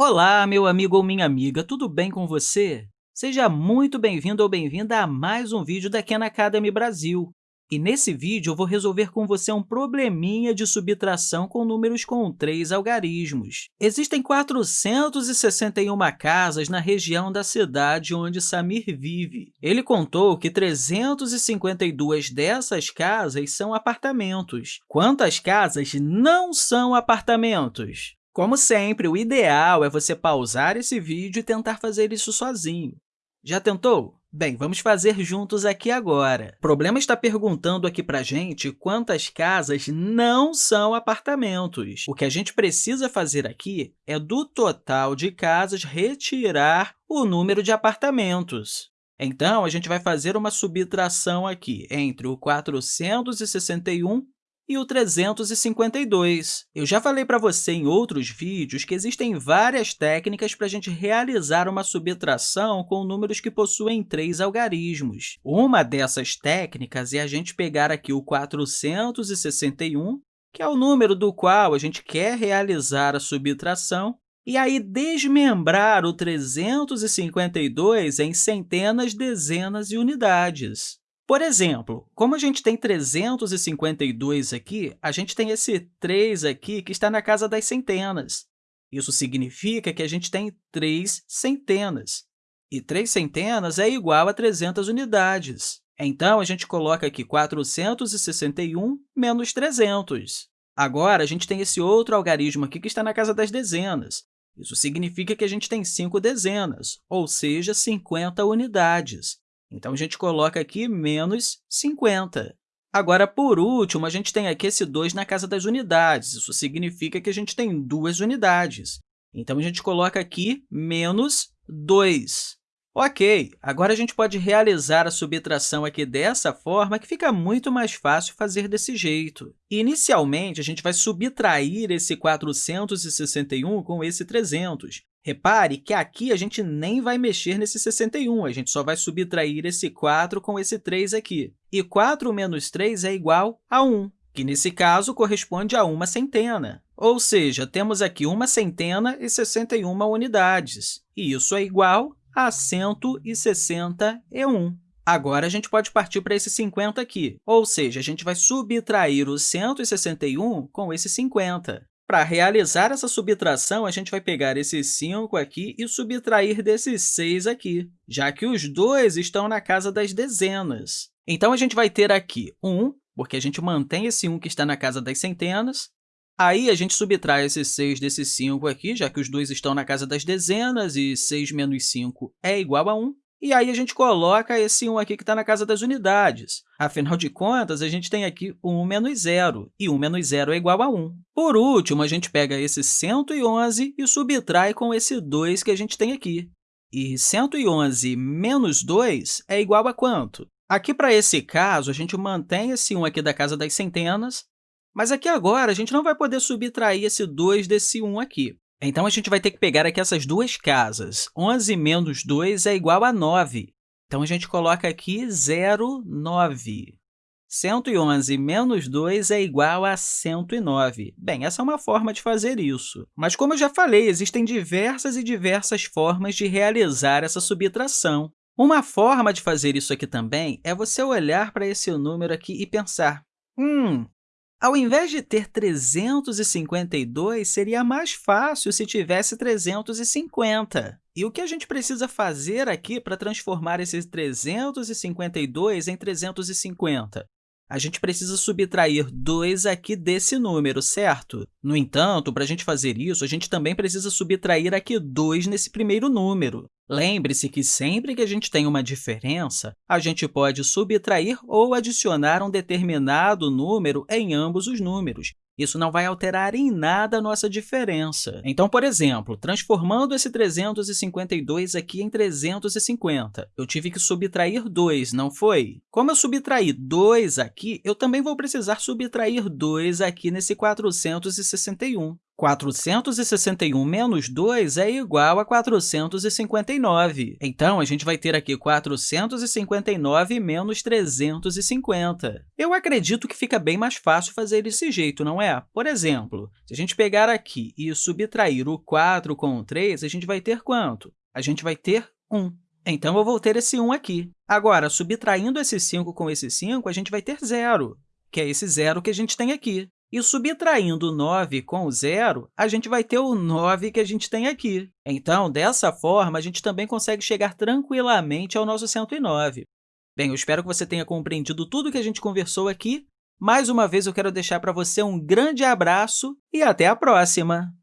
Olá, meu amigo ou minha amiga, tudo bem com você? Seja muito bem-vindo ou bem-vinda a mais um vídeo da Khan Academy Brasil. E nesse vídeo, eu vou resolver com você um probleminha de subtração com números com três algarismos. Existem 461 casas na região da cidade onde Samir vive. Ele contou que 352 dessas casas são apartamentos. Quantas casas não são apartamentos? Como sempre, o ideal é você pausar esse vídeo e tentar fazer isso sozinho. Já tentou? Bem, vamos fazer juntos aqui agora. O problema está perguntando aqui para a gente quantas casas não são apartamentos. O que a gente precisa fazer aqui é, do total de casas, retirar o número de apartamentos. Então, a gente vai fazer uma subtração aqui entre o 461 e o 352. Eu já falei para você em outros vídeos que existem várias técnicas para a gente realizar uma subtração com números que possuem três algarismos. Uma dessas técnicas é a gente pegar aqui o 461, que é o número do qual a gente quer realizar a subtração, e aí desmembrar o 352 em centenas, dezenas e unidades. Por exemplo, como a gente tem 352 aqui, a gente tem esse 3 aqui que está na casa das centenas. Isso significa que a gente tem 3 centenas. E 3 centenas é igual a 300 unidades. Então, a gente coloca aqui 461 menos 300. Agora, a gente tem esse outro algarismo aqui que está na casa das dezenas. Isso significa que a gente tem 5 dezenas, ou seja, 50 unidades. Então, a gente coloca aqui menos 50. Agora, por último, a gente tem aqui esse 2 na casa das unidades. Isso significa que a gente tem duas unidades. Então, a gente coloca aqui menos 2. Ok, agora a gente pode realizar a subtração aqui dessa forma, que fica muito mais fácil fazer desse jeito. Inicialmente, a gente vai subtrair esse 461 com esse 300. Repare que aqui a gente nem vai mexer nesse 61, a gente só vai subtrair esse 4 com esse 3 aqui. E 4 menos 3 é igual a 1, que, nesse caso, corresponde a uma centena. Ou seja, temos aqui uma centena e 61 unidades, e isso é igual a 161. Agora, a gente pode partir para esse 50 aqui, ou seja, a gente vai subtrair o 161 com esse 50. Para realizar essa subtração, a gente vai pegar esse 5 aqui e subtrair desse 6 aqui, já que os dois estão na casa das dezenas. Então, a gente vai ter aqui 1, porque a gente mantém esse 1 que está na casa das centenas. Aí, a gente subtrai esse 6 desse 5 aqui, já que os dois estão na casa das dezenas, e 6 menos 5 é igual a 1. E aí, a gente coloca esse 1 aqui que está na casa das unidades. Afinal de contas, a gente tem aqui 1 menos 0, e 1 menos 0 é igual a 1. Por último, a gente pega esse 111 e subtrai com esse 2 que a gente tem aqui. E 111 menos 2 é igual a quanto? Aqui, para esse caso, a gente mantém esse 1 aqui da casa das centenas, mas aqui agora a gente não vai poder subtrair esse 2 desse 1 aqui. Então, a gente vai ter que pegar aqui essas duas casas. 11 menos 2 é igual a 9. Então, a gente coloca aqui 0, 9. 111 menos 2 é igual a 109. Bem, essa é uma forma de fazer isso. Mas, como eu já falei, existem diversas e diversas formas de realizar essa subtração. Uma forma de fazer isso aqui também é você olhar para esse número aqui e pensar, hum, ao invés de ter 352, seria mais fácil se tivesse 350. E o que a gente precisa fazer aqui para transformar esses 352 em 350? A gente precisa subtrair 2 aqui desse número, certo? No entanto, para a gente fazer isso, a gente também precisa subtrair aqui 2 nesse primeiro número. Lembre-se que sempre que a gente tem uma diferença, a gente pode subtrair ou adicionar um determinado número em ambos os números. Isso não vai alterar em nada a nossa diferença. Então, por exemplo, transformando esse 352 aqui em 350, eu tive que subtrair 2, não foi? Como eu subtraí 2 aqui, eu também vou precisar subtrair 2 aqui nesse 461. 461 menos 2 é igual a 459. Então, a gente vai ter aqui 459 menos 350. Eu acredito que fica bem mais fácil fazer desse jeito, não é? Por exemplo, se a gente pegar aqui e subtrair o 4 com o 3, a gente vai ter quanto? A gente vai ter 1. Então, eu vou ter esse 1 aqui. Agora, subtraindo esse 5 com esse 5, a gente vai ter zero, que é esse zero que a gente tem aqui. E subtraindo 9 com o zero, a gente vai ter o 9 que a gente tem aqui. Então, dessa forma, a gente também consegue chegar tranquilamente ao nosso 109. Bem, eu espero que você tenha compreendido tudo que a gente conversou aqui. Mais uma vez, eu quero deixar para você um grande abraço e até a próxima!